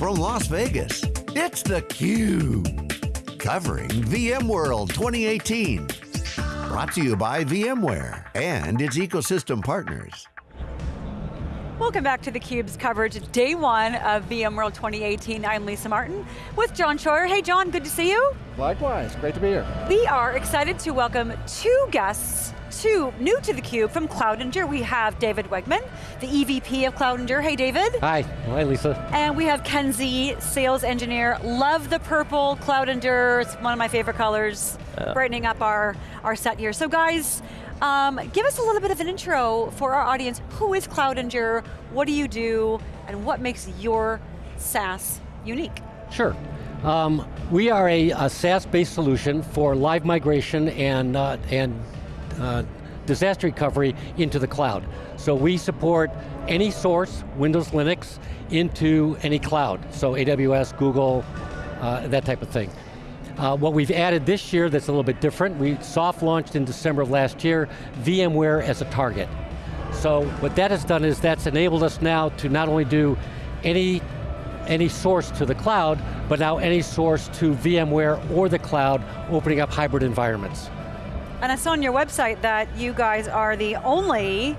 from Las Vegas, it's theCUBE. Covering VMworld 2018. Brought to you by VMware and its ecosystem partners. Welcome back to theCUBE's coverage, day one of VMworld 2018. I'm Lisa Martin with John Troyer. Hey John, good to see you. Likewise, great to be here. We are excited to welcome two guests two new to theCUBE from Cloud Endure. We have David Wegman, the EVP of Cloud Endure. Hey David. Hi, hi Lisa. And we have Ken Z, sales engineer. Love the purple Cloud Endure, it's one of my favorite colors, brightening up our, our set here. So guys, um, give us a little bit of an intro for our audience. Who is Cloud Endure? What do you do? And what makes your SaaS unique? Sure. Um, we are a, a SaaS-based solution for live migration and, uh, and uh, disaster recovery into the cloud. So we support any source, Windows, Linux, into any cloud. So AWS, Google, uh, that type of thing. Uh, what we've added this year that's a little bit different, we soft launched in December of last year, VMware as a target. So what that has done is that's enabled us now to not only do any, any source to the cloud, but now any source to VMware or the cloud, opening up hybrid environments. And I saw on your website that you guys are the only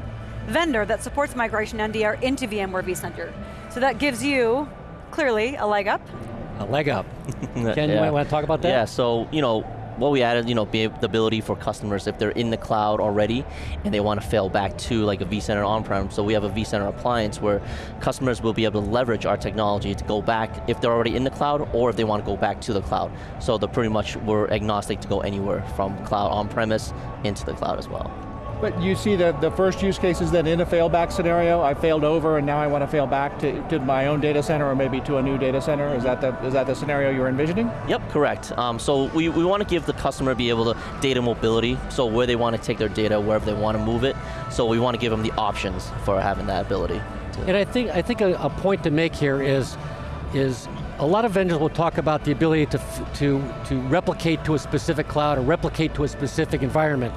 vendor that supports migration NDR into VMware vCenter. So that gives you, clearly, a leg up. A leg up. Ken, yeah. you might want to talk about that? Yeah, so, you know, what we added, you know, the ability for customers if they're in the cloud already and they want to fail back to like a vCenter on-prem, so we have a vCenter appliance where customers will be able to leverage our technology to go back if they're already in the cloud or if they want to go back to the cloud. So they're pretty much, we're agnostic to go anywhere from cloud on-premise into the cloud as well. But you see the, the first use case is then in a failback scenario, I failed over and now I want to fail back to, to my own data center or maybe to a new data center. Is that the, is that the scenario you're envisioning? Yep, correct. Um, so we, we want to give the customer be able to data mobility, so where they want to take their data, wherever they want to move it. So we want to give them the options for having that ability. And I think, I think a, a point to make here is, is a lot of vendors will talk about the ability to, to, to replicate to a specific cloud or replicate to a specific environment.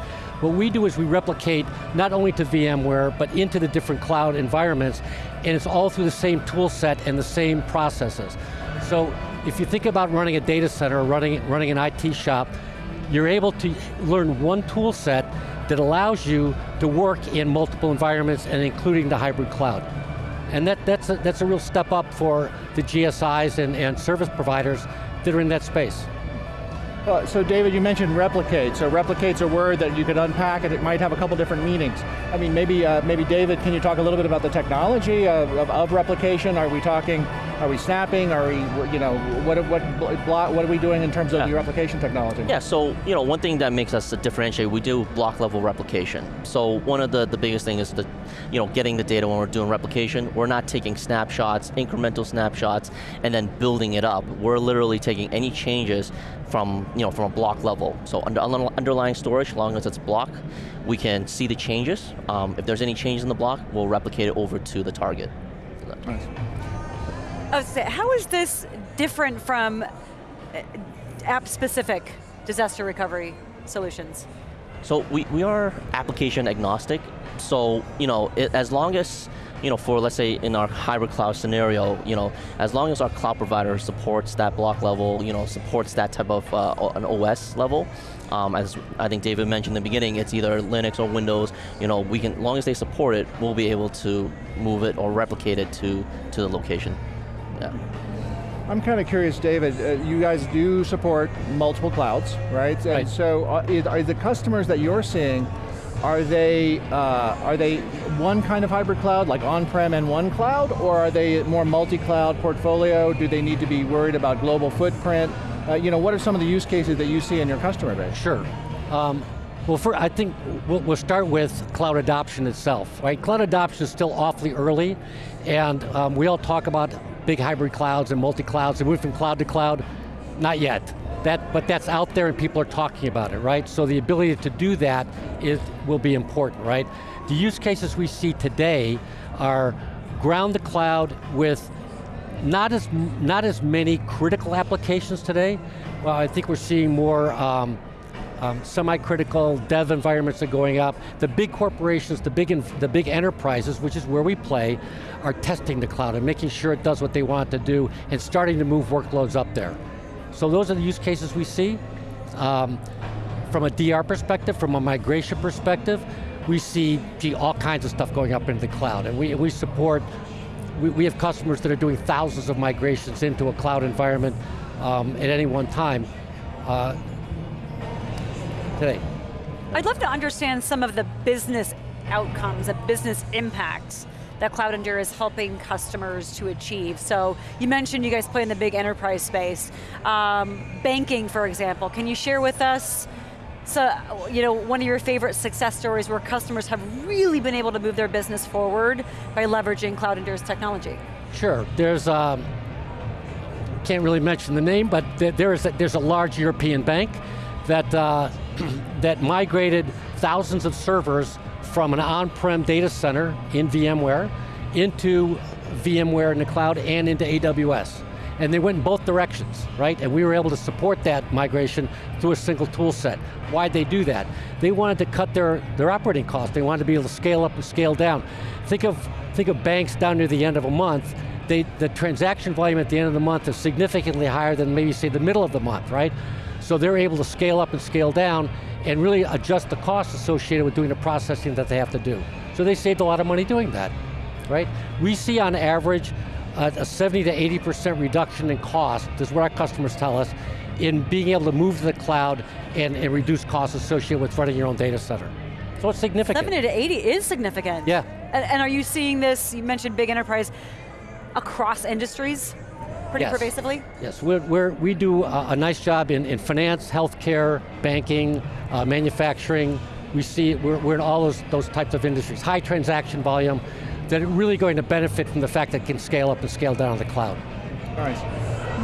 What we do is we replicate not only to VMware, but into the different cloud environments, and it's all through the same tool set and the same processes. So if you think about running a data center or running, running an IT shop, you're able to learn one tool set that allows you to work in multiple environments and including the hybrid cloud. And that, that's, a, that's a real step up for the GSIs and, and service providers that are in that space. Uh, so David, you mentioned replicate. So replicate's a word that you could unpack and it might have a couple different meanings. I mean, maybe, uh, maybe David, can you talk a little bit about the technology of, of, of replication? Are we talking are we snapping? Are we, you know, what, what, what are we doing in terms of yeah. your replication technology? Yeah, so, you know, one thing that makes us differentiate, we do block level replication. So one of the, the biggest things is the, you know, getting the data when we're doing replication. We're not taking snapshots, incremental snapshots, and then building it up. We're literally taking any changes from, you know, from a block level. So under underlying storage, as long as it's block, we can see the changes. Um, if there's any changes in the block, we'll replicate it over to the target. Nice. How is this different from uh, app-specific disaster recovery solutions? So we, we are application agnostic. So, you know, it, as long as, you know, for let's say in our hybrid cloud scenario, you know, as long as our cloud provider supports that block level, you know, supports that type of uh, an OS level, um, as I think David mentioned in the beginning, it's either Linux or Windows, you know, we can, as long as they support it, we'll be able to move it or replicate it to, to the location. Yeah. I'm kind of curious, David, uh, you guys do support multiple clouds, right? And right. so uh, are the customers that you're seeing, are they, uh, are they one kind of hybrid cloud, like on-prem and one cloud, or are they more multi-cloud portfolio? Do they need to be worried about global footprint? Uh, you know, what are some of the use cases that you see in your customer base? Sure. Um, well, for, I think we'll, we'll, start with cloud adoption itself, right? Cloud adoption is still awfully early, and um, we all talk about big hybrid clouds and multi-clouds and move from cloud to cloud? Not yet. That, but that's out there and people are talking about it, right? So the ability to do that is, will be important, right? The use cases we see today are ground the cloud with not as, not as many critical applications today. Well, I think we're seeing more um, um, semi-critical dev environments are going up. The big corporations, the big, the big enterprises, which is where we play, are testing the cloud and making sure it does what they want to do and starting to move workloads up there. So those are the use cases we see. Um, from a DR perspective, from a migration perspective, we see gee, all kinds of stuff going up into the cloud, and we, we support, we, we have customers that are doing thousands of migrations into a cloud environment um, at any one time uh, today. I'd love to understand some of the business outcomes, the business impacts that Cloud Endure is helping customers to achieve. So you mentioned you guys play in the big enterprise space. Um, banking, for example, can you share with us so, you know, one of your favorite success stories where customers have really been able to move their business forward by leveraging Cloud Endure's technology? Sure, there's, um, can't really mention the name, but there's a, there's a large European bank that, uh, that migrated thousands of servers from an on-prem data center in VMware into VMware in the cloud and into AWS and they went in both directions, right? And we were able to support that migration through a single tool set. Why'd they do that? They wanted to cut their, their operating costs. They wanted to be able to scale up and scale down. Think of, think of banks down near the end of a month, they, the transaction volume at the end of the month is significantly higher than maybe say the middle of the month, right? So they're able to scale up and scale down and really adjust the costs associated with doing the processing that they have to do. So they saved a lot of money doing that, right? We see on average uh, a 70 to 80% reduction in cost, this is what our customers tell us, in being able to move to the cloud and, and reduce costs associated with running your own data center. So it's significant. 70 to 80 is significant. Yeah. And, and are you seeing this, you mentioned big enterprise, across industries? Pretty yes. pervasively? Yes, we're, we're, we do a, a, nice job in, in finance, healthcare, banking, uh, manufacturing. We see, we're, we're in all those, those types of industries. High transaction volume, that are really going to benefit from the fact that it can scale up and scale down on the cloud. All right.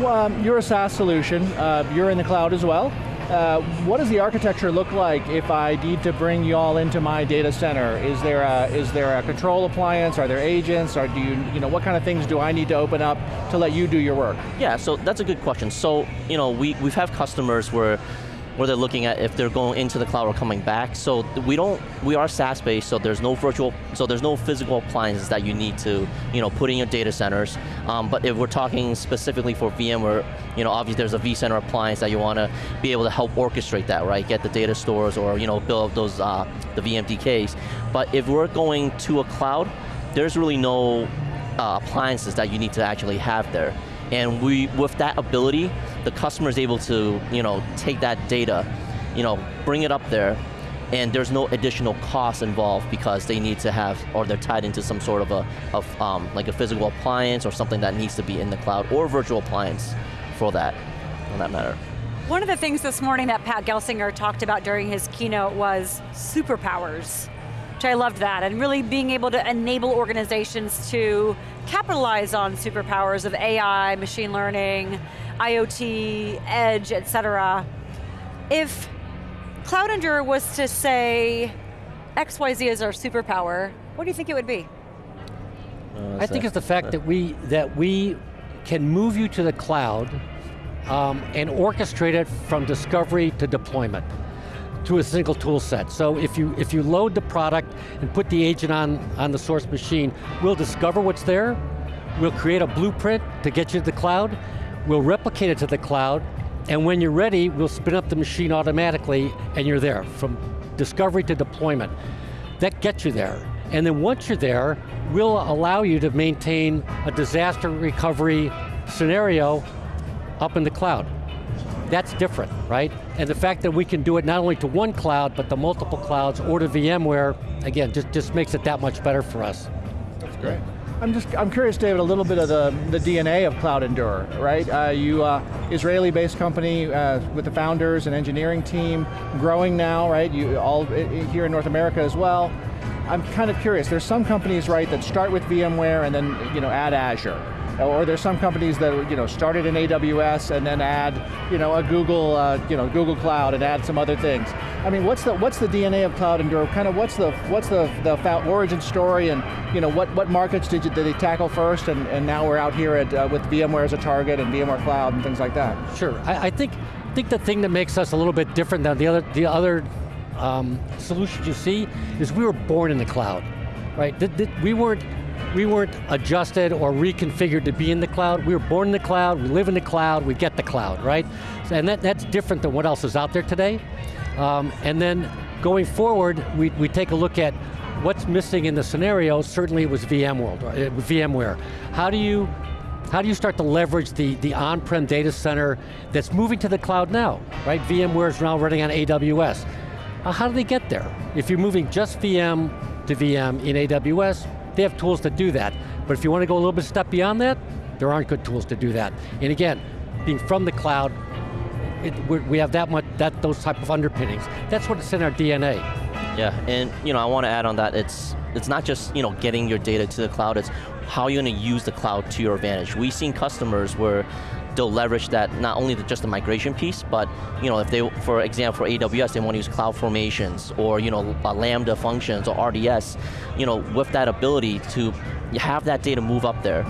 Well, um, you're a SaaS solution, uh, you're in the cloud as well. Uh, what does the architecture look like if I need to bring you all into my data center? Is there a, is there a control appliance? Are there agents? Or do you, you know, what kind of things do I need to open up to let you do your work? Yeah, so that's a good question. So, you know, we, we've had customers where where they're looking at if they're going into the cloud or coming back. So we don't, we are SaaS based, so there's no virtual, so there's no physical appliances that you need to, you know, put in your data centers. Um, but if we're talking specifically for VMware, you know, obviously there's a vCenter appliance that you want to be able to help orchestrate that, right? Get the data stores or, you know, build up those, uh, the VMDKs. But if we're going to a cloud, there's really no uh, appliances that you need to actually have there. And we, with that ability, the customer is able to, you know, take that data, you know, bring it up there, and there's no additional cost involved because they need to have, or they're tied into some sort of a, of, um, like a physical appliance or something that needs to be in the cloud, or virtual appliance for that, on that matter. One of the things this morning that Pat Gelsinger talked about during his keynote was superpowers which I loved that, and really being able to enable organizations to capitalize on superpowers of AI, machine learning, IoT, edge, et cetera. If Cloud Endure was to say, XYZ is our superpower, what do you think it would be? Uh, I think it's the fact that we, that we can move you to the cloud um, and orchestrate it from discovery to deployment to a single tool set. So if you, if you load the product and put the agent on, on the source machine, we'll discover what's there, we'll create a blueprint to get you to the cloud, we'll replicate it to the cloud, and when you're ready, we'll spin up the machine automatically and you're there, from discovery to deployment. That gets you there. And then once you're there, we'll allow you to maintain a disaster recovery scenario up in the cloud. That's different, right? And the fact that we can do it not only to one cloud, but to multiple clouds or to VMware, again, just, just makes it that much better for us. That's great. I'm just, I'm curious, David, a little bit of the, the DNA of Cloud Endure, right? Uh, you, uh, Israeli-based company uh, with the founders and engineering team, growing now, right? You all here in North America as well. I'm kind of curious, there's some companies, right, that start with VMware and then, you know, add Azure or there's some companies that you know started in AWS and then add you know a Google uh, you know Google Cloud and add some other things. I mean, what's the what's the DNA of Cloud Endure? Kind of what's the what's the the origin story and you know what what markets did you did they tackle first and, and now we're out here at uh, with VMware as a target and VMware Cloud and things like that. Sure, I, I think think the thing that makes us a little bit different than the other, the other um, solutions you see is we were born in the cloud, right? Th- th- we weren't we weren't adjusted or reconfigured to be in the cloud. We were born in the cloud, we live in the cloud, we get the cloud, right? And that, that's different than what else is out there today. Um, and then going forward, we, we take a look at what's missing in the scenario. Certainly it was VMworld, uh, VMware. How do you how do you start to leverage the, the on-prem data center that's moving to the cloud now, right? VMware is now running on AWS. How do they get there? If you're moving just VM to VM in AWS, they have tools to do that. But if you want to go a little bit step beyond that, there aren't good tools to do that. And again, being from the cloud, it, we have that much, that those type of underpinnings. That's what's in our DNA. Yeah, and you know, I want to add on that. It's it's not just you know getting your data to the cloud. It's how you're going to use the cloud to your advantage. We've seen customers where they'll leverage that not only the, just the migration piece, but you know if they, for example, for AWS, they want to use cloud formations or you know uh, Lambda functions or RDS, you know, with that ability to have that data move up there,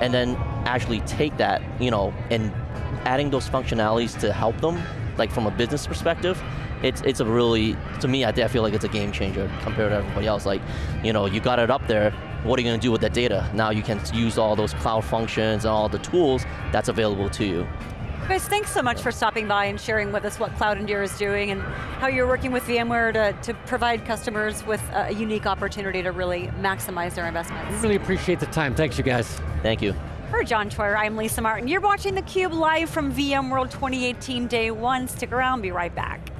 and then actually take that, you know, and adding those functionalities to help them, like from a business perspective, it's it's a really to me I, I feel like it's a game changer compared to everybody else. Like, you know, you got it up there. What are you going to do with that data? Now you can use all those cloud functions and all the tools that's available to you. Guys, thanks so much for stopping by and sharing with us what Cloud Endure is doing and how you're working with VMware to, to provide customers with a unique opportunity to really maximize their investments. We really appreciate the time. Thanks, you guys. Thank you. For John Troyer, I'm Lisa Martin. You're watching theCUBE live from VMworld 2018 Day 1. Stick around, be right back.